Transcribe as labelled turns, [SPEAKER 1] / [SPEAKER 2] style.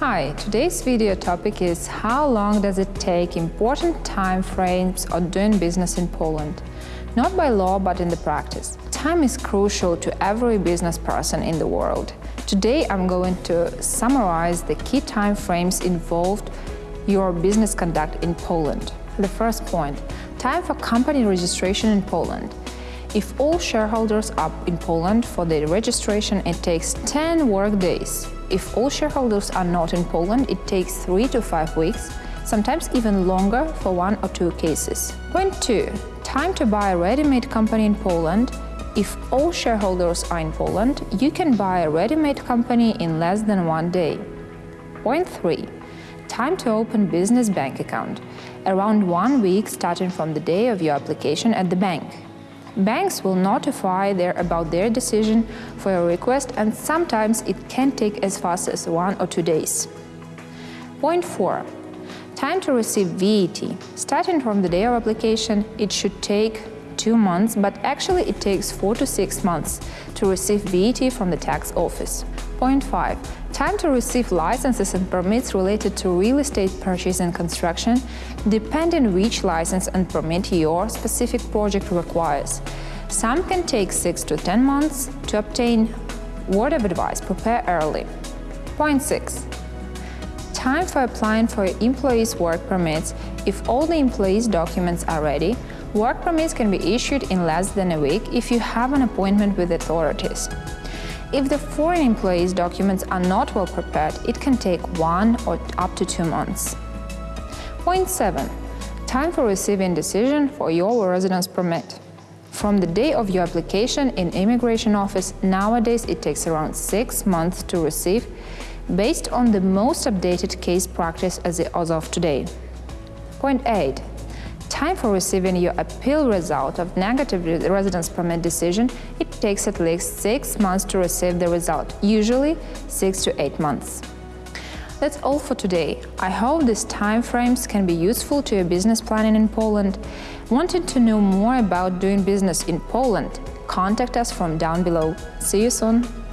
[SPEAKER 1] Hi, today's video topic is how long does it take important time frames of doing business in Poland? Not by law, but in the practice. Time is crucial to every business person in the world. Today I'm going to summarize the key time frames involved your business conduct in Poland. The first point, time for company registration in Poland. If all shareholders are in Poland for the registration, it takes 10 work days. If all shareholders are not in Poland, it takes 3 to 5 weeks, sometimes even longer for one or two cases. Point 2. Time to buy a ready-made company in Poland. If all shareholders are in Poland, you can buy a ready-made company in less than one day. Point 3. Time to open business bank account. Around one week starting from the day of your application at the bank. Banks will notify their, about their decision for your request and sometimes it can take as fast as one or two days. Point 4. Time to receive VAT. Starting from the day of application, it should take two months, but actually it takes four to six months to receive VAT from the tax office. Point 5. Time to receive licenses and permits related to real estate purchase and construction, depending which license and permit your specific project requires. Some can take 6 to 10 months to obtain. Word of advice, prepare early. Point 6. Time for applying for employees' work permits. If all the employees' documents are ready, work permits can be issued in less than a week if you have an appointment with authorities. If the foreign employee's documents are not well prepared, it can take one or up to two months. Point 7. Time for receiving decision for your residence permit. From the day of your application in immigration office, nowadays it takes around six months to receive, based on the most updated case practice as of today. Point 8 time for receiving your appeal result of negative residence permit decision, it takes at least six months to receive the result, usually six to eight months. That's all for today. I hope these time frames can be useful to your business planning in Poland. Wanted to know more about doing business in Poland? Contact us from down below. See you soon!